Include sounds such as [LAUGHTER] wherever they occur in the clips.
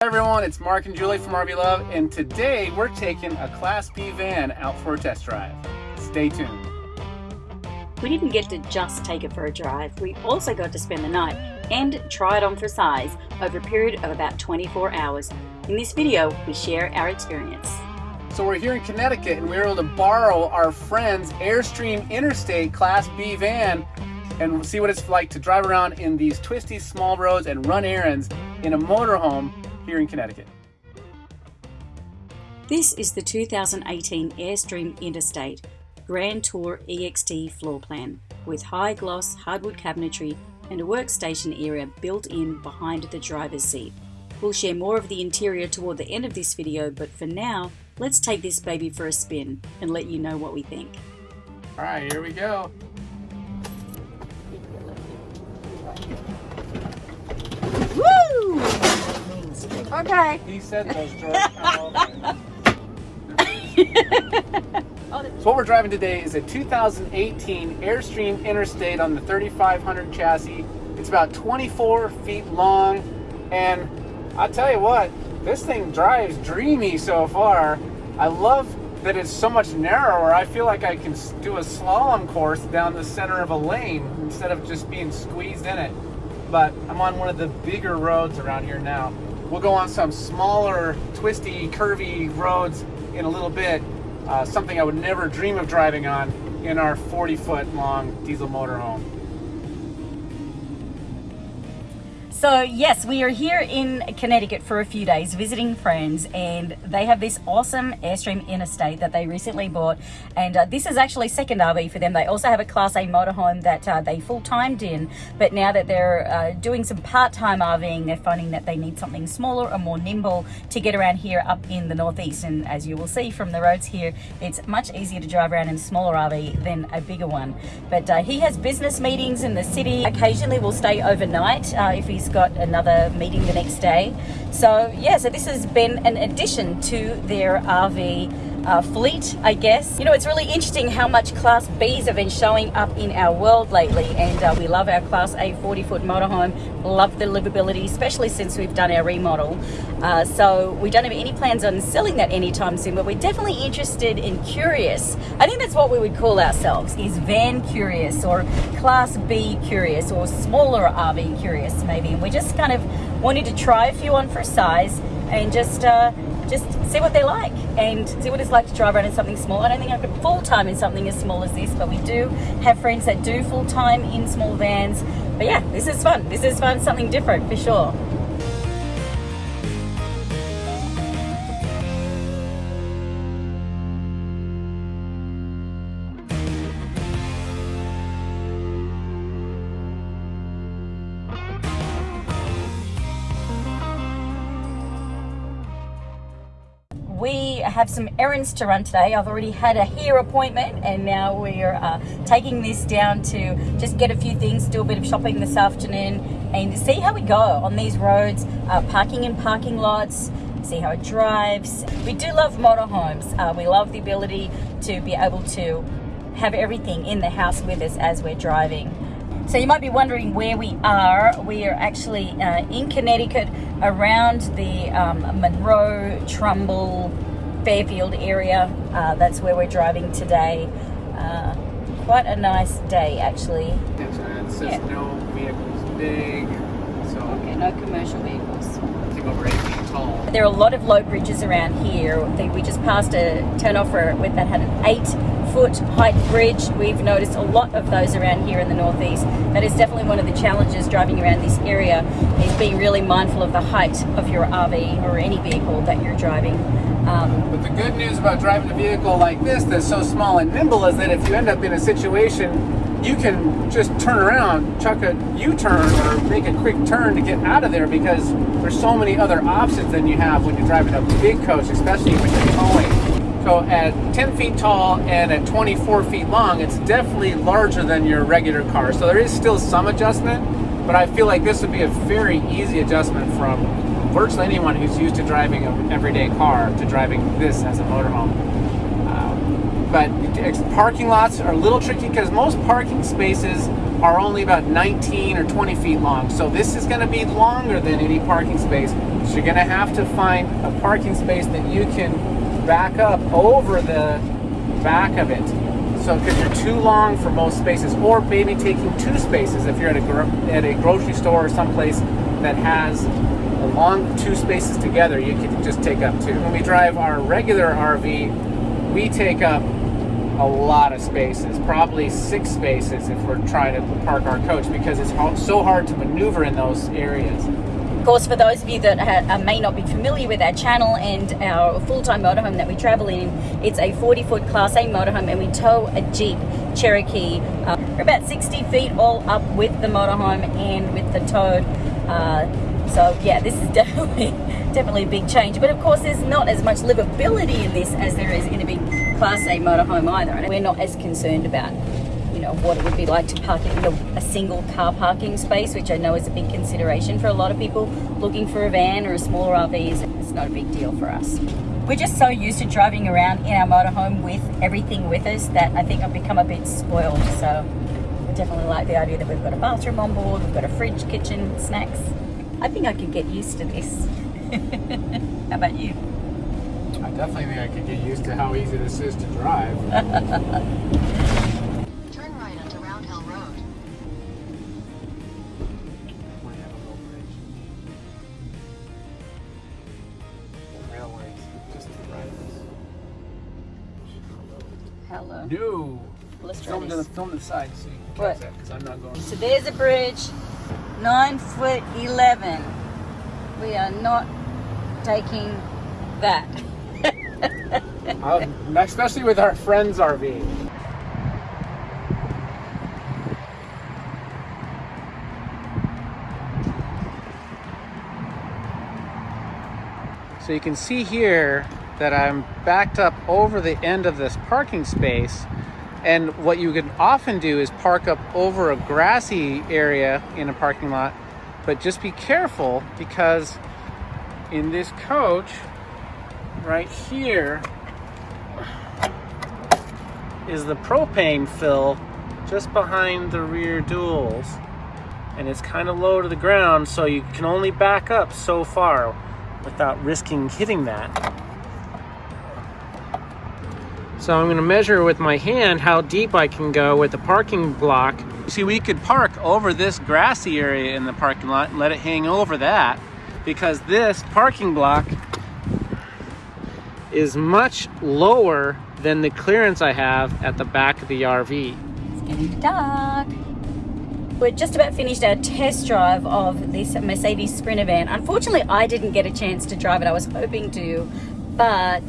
Hi everyone, it's Mark and Julie from RV Love, and today we're taking a Class B van out for a test drive. Stay tuned. We didn't get to just take it for a drive, we also got to spend the night and try it on for size over a period of about 24 hours. In this video, we share our experience. So we're here in Connecticut and we were able to borrow our friend's Airstream Interstate Class B van and see what it's like to drive around in these twisty small roads and run errands in a motorhome here in Connecticut. This is the 2018 Airstream Interstate Grand Tour EXT floor plan with high gloss hardwood cabinetry and a workstation area built in behind the driver's seat. We'll share more of the interior toward the end of this video, but for now, let's take this baby for a spin and let you know what we think. All right, here we go. Okay. He said those, George. [LAUGHS] so what we're driving today is a 2018 Airstream Interstate on the 3500 chassis. It's about 24 feet long, and I'll tell you what, this thing drives dreamy so far. I love that it's so much narrower. I feel like I can do a slalom course down the center of a lane instead of just being squeezed in it. But I'm on one of the bigger roads around here now. We'll go on some smaller, twisty, curvy roads in a little bit. Uh, something I would never dream of driving on in our 40 foot long diesel motorhome. So yes, we are here in Connecticut for a few days visiting friends and they have this awesome Airstream Interstate that they recently bought and uh, this is actually second RV for them. They also have a Class A motorhome that uh, they full-timed in but now that they're uh, doing some part-time RVing they're finding that they need something smaller or more nimble to get around here up in the Northeast and as you will see from the roads here it's much easier to drive around in a smaller RV than a bigger one. But uh, he has business meetings in the city. Occasionally will stay overnight uh, if he's got another meeting the next day. So yeah, so this has been an addition to their RV uh, fleet, I guess. You know, it's really interesting how much Class Bs have been showing up in our world lately, and uh, we love our Class A 40-foot motorhome, love the livability, especially since we've done our remodel. Uh, so we don't have any plans on selling that anytime soon, but we're definitely interested and curious. I think that's what we would call ourselves, is van curious, or Class B curious, or smaller RV curious, maybe. And we just kind of wanted to try a few on for size, and just uh, just see what they're like and see what it's like to drive around in something small. I don't think I could full-time in something as small as this, but we do have friends that do full-time in small vans. But yeah, this is fun. This is fun, something different for sure. Have some errands to run today. I've already had a hair appointment and now we're uh, taking this down to just get a few things, do a bit of shopping this afternoon and see how we go on these roads, uh, parking in parking lots, see how it drives. We do love motorhomes. Uh, we love the ability to be able to have everything in the house with us as we're driving. So you might be wondering where we are. We are actually uh, in Connecticut around the um, Monroe, Trumbull, Fairfield area. Uh, that's where we're driving today. Uh, quite a nice day actually. Yes, yeah. no vehicles big. So okay, no commercial vehicles. I think over 8 feet tall. There are a lot of low bridges around here. We just passed a turnoff with that had an 8 foot height bridge. We've noticed a lot of those around here in the northeast. That is definitely one of the challenges driving around this area is being really mindful of the height of your RV or any vehicle that you're driving. Um, but the good news about driving a vehicle like this that's so small and nimble is that if you end up in a situation you can just turn around, chuck a U-turn or make a quick turn to get out of there because there's so many other options than you have when you're driving a big coach, especially when you're towing. So at 10 feet tall and at 24 feet long, it's definitely larger than your regular car. So there is still some adjustment, but I feel like this would be a very easy adjustment from virtually anyone who's used to driving an everyday car to driving this as a motorhome. Um, but parking lots are a little tricky because most parking spaces are only about 19 or 20 feet long. So this is going to be longer than any parking space. So you're gonna have to find a parking space that you can back up over the back of it. So because you're too long for most spaces, or maybe taking two spaces if you're at a at a grocery store or someplace that has along two spaces together, you can just take up two. When we drive our regular RV, we take up a lot of spaces, probably six spaces if we're trying to park our coach because it's so hard to maneuver in those areas. Of course, for those of you that ha- uh, may not be familiar with our channel and our full-time motorhome that we travel in, it's a 40-foot Class A motorhome, and we tow a Jeep Cherokee. Uh, we're about 60 feet all up with the motorhome and with the tow. Uh, so yeah, this is [LAUGHS] definitely definitely a big change. But of course, there's not as much livability in this as there is in a big Class A motorhome either. And we're not as concerned about you know what it would be like to park it in a, a single car parking space, which I know is a big consideration for a lot of people looking for a van or a smaller RV. It's not a big deal for us. We're just so used to driving around in our motorhome with everything with us that I think I've become a bit spoiled. So we definitely like the idea that we've got a bathroom on board, we've got a fridge, kitchen, snacks. I think I could get used to this. [LAUGHS] How about you? I definitely think I could get used to how easy this is to drive. [LAUGHS] Turn right onto Round Hill Road. We have a little bridge. Railways, just to the right Hello. of. No. Let's try Film to the film the side so you can What? catch that because I'm not going. So there's a bridge, nine foot eleven. We are not taking that. Uh, especially with our friend's RV. So you can see here that I'm backed up over the end of this parking space. And what you can often do is park up over a grassy area in a parking lot. But just be careful because in this coach, right here, is the propane fill just behind the rear duals. And it's kind of low to the ground, so you can only back up so far without risking hitting that. So I'm going to measure with my hand how deep I can go with the parking block. See, we could park over this grassy area in the parking lot and let it hang over that because this parking block is much lower than the clearance I have at the back of the RV. It's getting dark. We're just about finished our test drive of this Mercedes Sprinter van. Unfortunately, I didn't get a chance to drive it. I was hoping to, but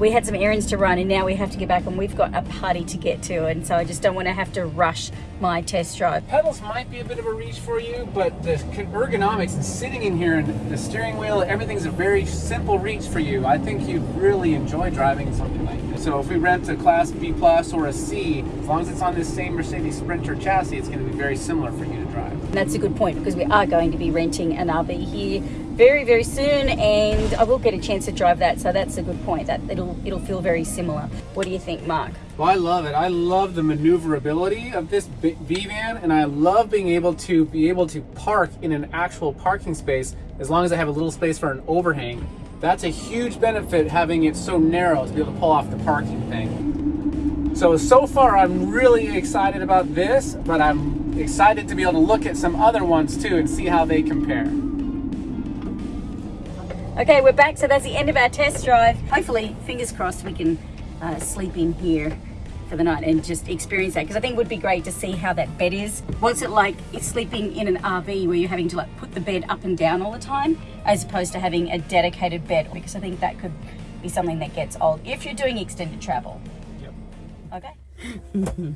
we had some errands to run and now we have to get back and we've got a party to get to and so I just don't want to have to rush my test drive. Pedals might be a bit of a reach for you, but the ergonomics and sitting in here and the steering wheel, everything's a very simple reach for you. I think you'd really enjoy driving something like this. So if we rent a Class B Plus or a C, as long as it's on this same Mercedes Sprinter chassis, it's going to be very similar for you to drive. And that's a good point because we are going to be renting an RV here very very soon and I will get a chance to drive that so that's a good point that it'll it'll feel very similar. What do you think Mark? Well, I love it. I love the maneuverability of this V-Van and I love being able to be able to park in an actual parking space as long as I have a little space for an overhang. That's a huge benefit having it so narrow to be able to pull off the parking thing. So, so far I'm really excited about this, but I'm excited to be able to look at some other ones too and see how they compare. Okay, we're back. So that's the end of our test drive. Hopefully, fingers crossed, we can uh, sleep in here for the night and just experience that because I think it would be great to see how that bed is. What's it like it's sleeping in an RV where you're having to like put the bed up and down all the time as opposed to having a dedicated bed because I think that could be something that gets old if you're doing extended travel. Yep. Okay. [LAUGHS] All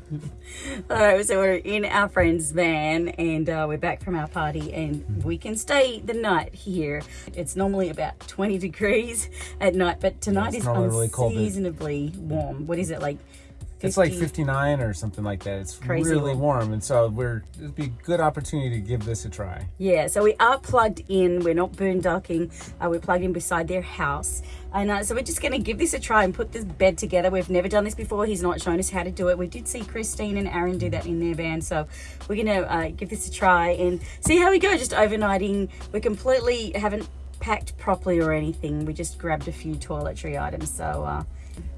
right, so we're in our friend's van and uh, we're back from our party and we can stay the night here. It's normally about 20 degrees at night, but tonight is normally really cold. unseasonably warm. What is it like? It's like 59 or something like that. It's Crazy really warm. warm, and so we're it'd be a good opportunity to give this a try. Yeah, so we are plugged in. We're not boondocking. Uh, we're plugged in beside their house. And uh, so we're just going to give this a try and put this bed together. We've never done this before. He's not shown us how to do it. We did see Christine and Aaron do that in their van. So we're going to uh, give this a try and see how we go. Just overnighting. We completely haven't packed properly or anything. We just grabbed a few toiletry items. So uh,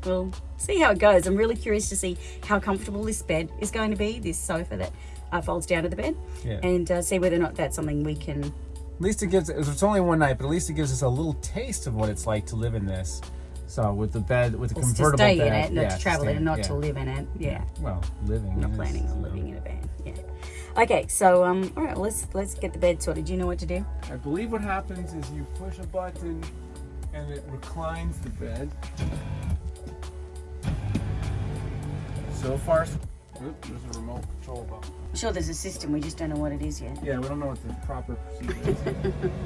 we'll see how it goes. I'm really curious to see how comfortable this bed is going to be, this sofa that uh, folds down to the bed, Yeah. and uh, see whether or not that's something we can. At least it gives. It's only one night, but at least it gives us a little taste of what it's like to live in this. So with the bed, with the It's to convertible stay bed, in it, not yeah, to travel stay in it, not yeah. to live in it. Yeah. Well, living. Not is, planning on living in a van. Yeah. Okay, so um, all right, well, let's let's get the bed sorted. Do you know what to do? I believe what happens is you push a button and it reclines the bed. So far, oop, there's a remote control button. I'm sure there's a system. We just don't know what it is yet. Yeah, we don't know what the proper procedure is. [LAUGHS]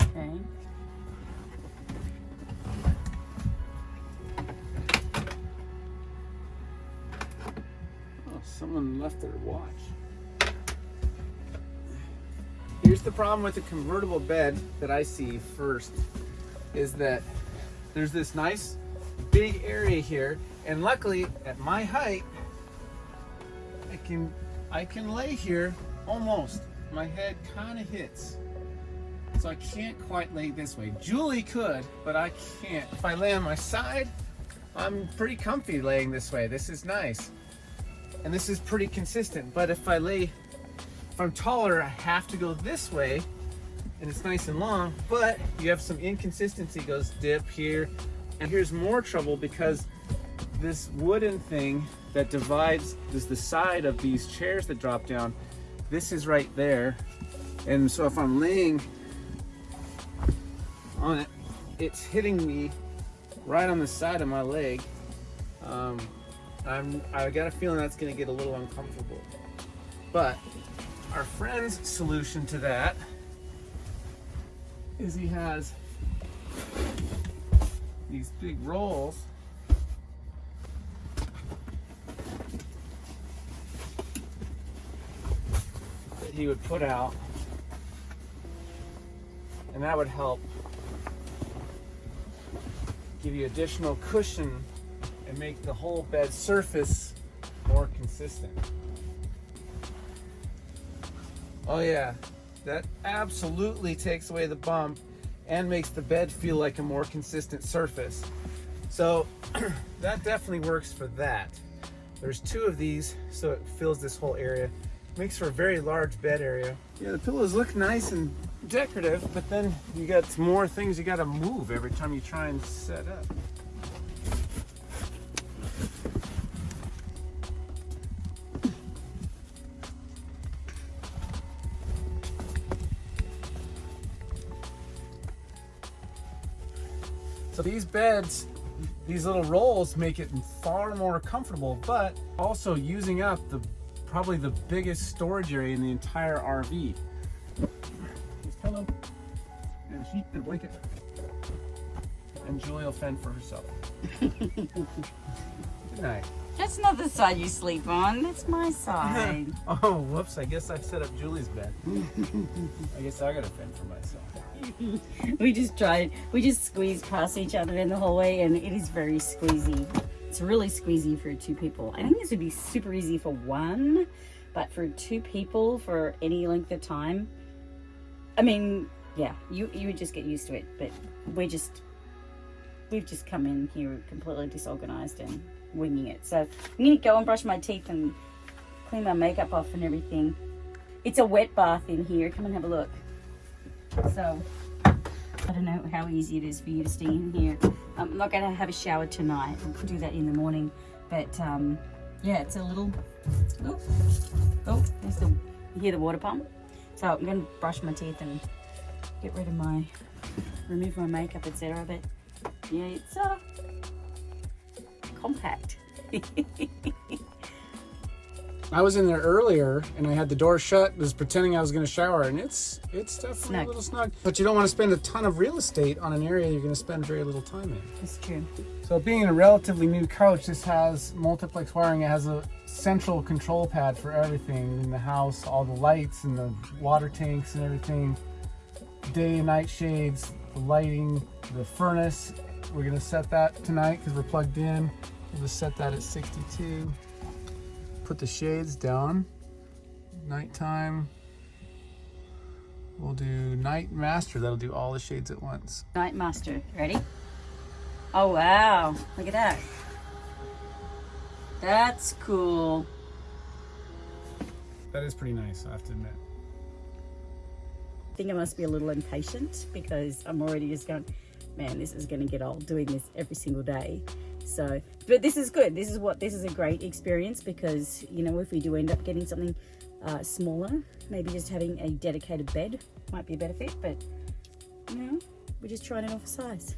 Okay. oh, someone left their watch. Here's the problem with the convertible bed that I see first is that there's this nice big area here and luckily at my height I can I can lay here almost. My head kind of hits. So I can't quite lay this way. Julie could but I can't. If I lay on my side I'm pretty comfy laying this way. This is nice. And this is pretty consistent. But if I lay if I'm taller I have to go this way and it's nice and long, but you have some inconsistency, goes dip here, and here's more trouble because this wooden thing that divides is the side of these chairs that drop down. This is right there, and so if I'm laying on it, it's hitting me right on the side of my leg. Um, I'm I got a feeling that's to get a little uncomfortable, but our friend's solution to that is he has these big rolls. That he would put out. And that would help give you additional cushion and make the whole bed surface more consistent. Oh yeah, that absolutely takes away the bump and makes the bed feel like a more consistent surface. So [CLEARS THROAT] that definitely works for that. There's two of these, so it fills this whole area. Makes for a very large bed area. Yeah, the pillows look nice and decorative, but then you got more things you gotta move every time you try and set up. So these beds, these little rolls make it far more comfortable, but also using up the probably the biggest storage area in the entire RV. His pillow and a sheet and a blanket. And Julie will fend for herself. [LAUGHS] Good night. That's not the side you sleep on. That's my side. [LAUGHS] Oh, whoops, I guess I've set up Julie's bed. [LAUGHS] I guess I gotta fend for myself. [LAUGHS] we just tried. We just squeezed past each other in the hallway, and it is very squeezy. It's really squeezy for two people. I think this would be super easy for one, but for two people for any length of time, I mean, yeah, you you would just get used to it. But we're just we've just come in here completely disorganized and winging it. So I'm gonna go and brush my teeth and clean my makeup off and everything. It's a wet bath in here. Come and have a look. So I don't know how easy it is for you to stay in here. Um, I'm not going to have a shower tonight. I'll do that in the morning. But um, yeah, it's a little. Oh, oh, there's the. You hear the water pump? So I'm going to brush my teeth and get rid of my, remove my makeup, etc. But yeah, it's uh, compact. [LAUGHS] I was in there earlier and I had the door shut, was pretending I was gonna shower, and it's it's definitely Snug. a little snug. But you don't want to spend a ton of real estate on an area you're gonna spend very little time in. It's true. So being in a relatively new couch, this has multiplex wiring. It has a central control pad for everything in the house, all the lights and the water tanks and everything, day and night shades, the lighting, the furnace. We're gonna set that tonight because we're plugged in. We'll just set that at 62. Put the shades down. nighttime. We'll do Night Master. That'll do all the shades at once. Night Master. Ready? Oh, wow. Look at that. That's cool. That is pretty nice, I have to admit. I think I must be a little impatient because I'm already just going, man, this is going to get old doing this every single day. So, but this is good. This is what, this is a great experience because, you know, if we do end up getting something uh, smaller, maybe just having a dedicated bed might be a better fit, but, you know, we're just trying it for size.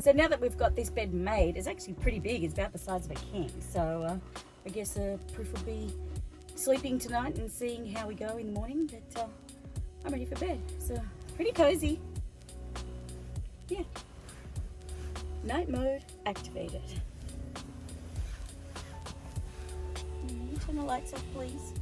So now that we've got this bed made, it's actually pretty big. It's about the size of a king. So uh, I guess uh, proof will be sleeping tonight and seeing how we go in the morning. But uh, I'm ready for bed. So pretty cozy. Yeah. Night mode activated. Can you turn the lights off, please?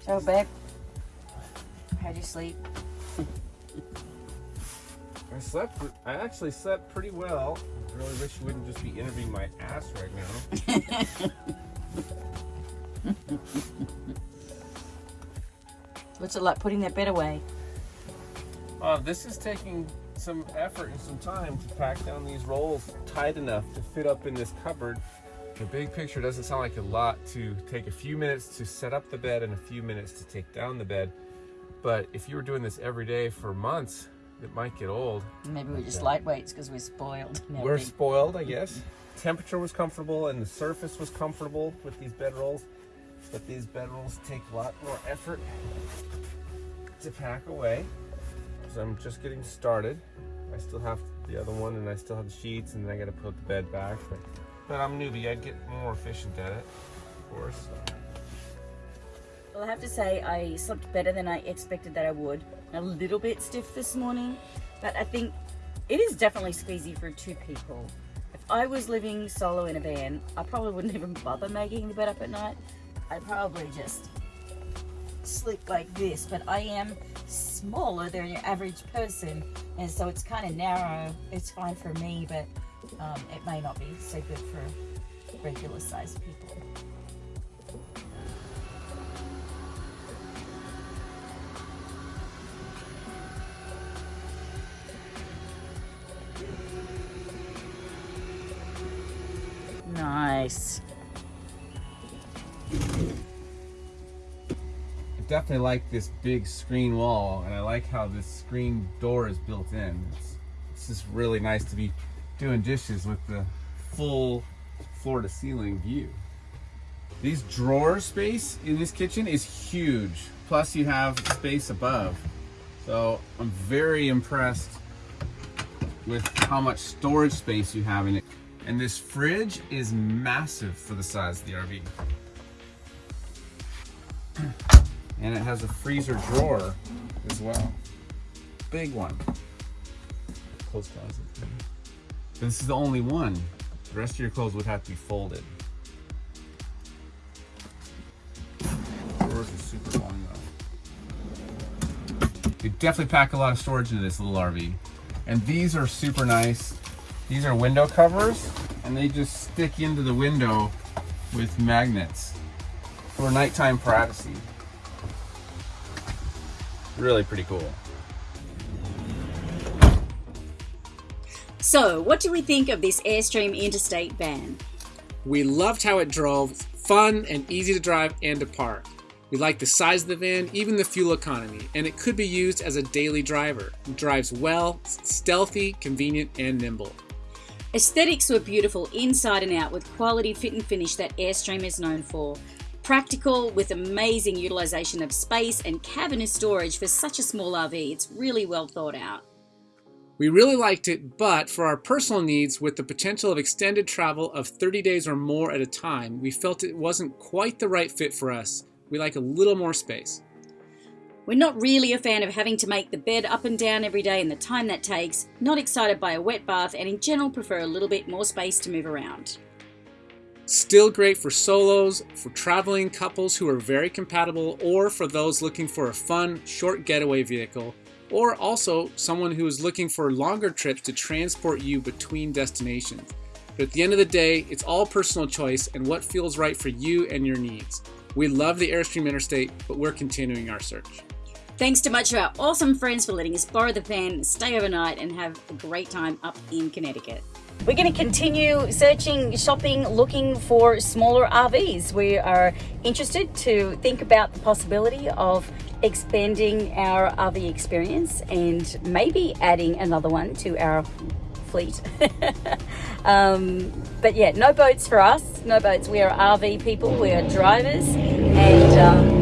So, babe, how'd you sleep? I slept. I actually slept pretty well. I really wish you wouldn't just be interviewing my ass right now. [LAUGHS] What's it like putting that bed away? Uh, this is taking some effort and some time to pack down these rolls tight enough to fit up in this cupboard. The big picture doesn't sound like a lot to take a few minutes to set up the bed and a few minutes to take down the bed. But if you were doing this every day for months, it might get old. Maybe we're just lightweights because we're spoiled. [LAUGHS] and We're everything. spoiled, I [LAUGHS] guess. Temperature was comfortable and the surface was comfortable with these bed rolls. But these bed rolls take a lot more effort to pack away. Because I'm just getting started. I still have the other one and I still have the sheets and then I gotta put the bed back. But, but I'm newbie, I'd get more efficient at it, of course. Well, I have to say, I slept better than I expected that I would. A little bit stiff this morning, but I think it is definitely squeezy for two people. If I was living solo in a van, I probably wouldn't even bother making the bed up at night. I'd probably just sleep like this, but I am smaller than your average person, and so it's kind of narrow. It's fine for me, but um, it may not be so good for regular sized people. Nice. Definitely like this big screen wall, and I like how this screen door is built in. It's, it's just really nice to be doing dishes with the full floor to ceiling view. These drawer space in this kitchen is huge. Plus you have space above. So I'm very impressed with how much storage space you have in it. And this fridge is massive for the size of the RV. And it has a freezer drawer as well. Big one. Clothes closet. This is the only one. The rest of your clothes would have to be folded. Drawers are super long though. You definitely pack a lot of storage into this little RV. And these are super nice. These are window covers and they just stick into the window with magnets for nighttime privacy. Really pretty cool. So, what do we think of this Airstream Interstate van? We loved how it drove, fun and easy to drive and to park. We like the size of the van, even the fuel economy, and it could be used as a daily driver. It drives well, stealthy, convenient, and nimble. Aesthetics were beautiful inside and out with quality fit and finish that Airstream is known for. Practical with amazing utilization of space and cabin storage for such a small RV. It's really well thought out. We really liked it, but for our personal needs, with the potential of extended travel of 30 days or more at a time, we felt it wasn't quite the right fit for us. We like a little more space. We're not really a fan of having to make the bed up and down every day and the time that takes, not excited by a wet bath, and in general prefer a little bit more space to move around. Still great for solos, for traveling couples who are very compatible, or for those looking for a fun, short getaway vehicle. or also someone who is looking for longer trips to transport you between destinations. But at the end of the day, it's all personal choice and what feels right for you and your needs. We love the Airstream Interstate, but we're continuing our search. Thanks to much to our awesome friends for letting us borrow the van, stay overnight, and have a great time up in Connecticut. We're going to continue searching, shopping, looking for smaller RVs. We are interested to think about the possibility of expanding our RV experience and maybe adding another one to our fleet. [LAUGHS] um, but yeah, no boats for us. No boats. We are RV people. We are drivers, and um,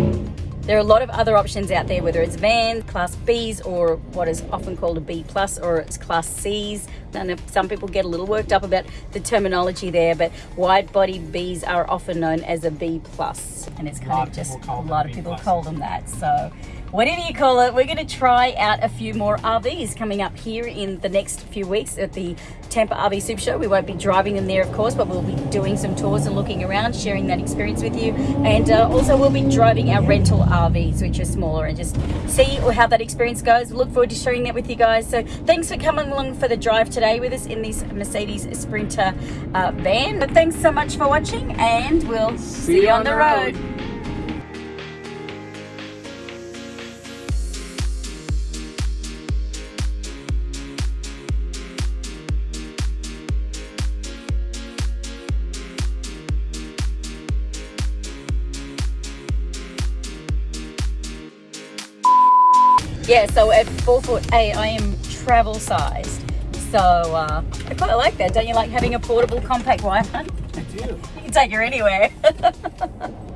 there are a lot of other options out there. Whether it's van, class Bs, or what is often called a B plus, or it's class Cs. And some people get a little worked up about the terminology there, but wide body Bs are often known as a B plus, and it's kind lot of of just people call a them lot of people call them that. So whatever you call it, we're going to try out a few more RVs coming up here in the next few weeks at the Tampa RV Super Show. We won't be driving them there, of course, but we'll be doing some tours and looking around, sharing that experience with you. And uh, also, we'll be driving our rental RVs, which are smaller, and just see how that experience goes. Look forward to sharing that with you guys. So, thanks for coming along for the drive today with us in this Mercedes Sprinter uh, van. But thanks so much for watching, and we'll see, you on the road. Yeah, so at four foot eight, I am travel sized. So uh, I quite like that. Don't you like having a portable compact Wi-Fi? I do. [LAUGHS] You can take her anywhere. [LAUGHS]